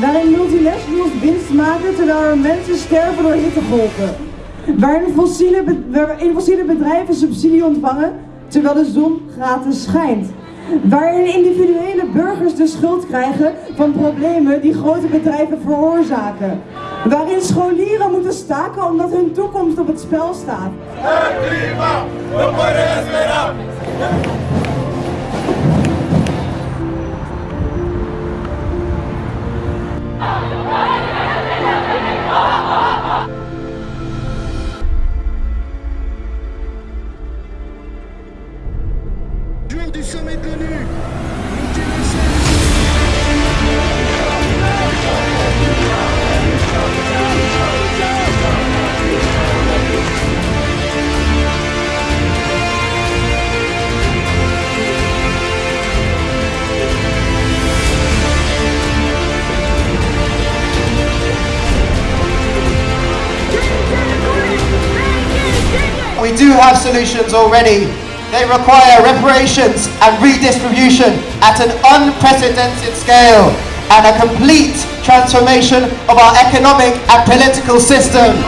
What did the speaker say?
Waarin multinationals winst maken terwijl er mensen sterven door hittegolven. Waarin fossiele, waarin fossiele bedrijven subsidie ontvangen terwijl de zon gratis schijnt. Waarin individuele burgers de schuld krijgen van problemen die grote bedrijven veroorzaken. Waarin scholieren moeten staken omdat hun toekomst op het spel staat. We do have solutions already. They require reparations and redistribution at an unprecedented scale and a complete transformation of our economic and political system.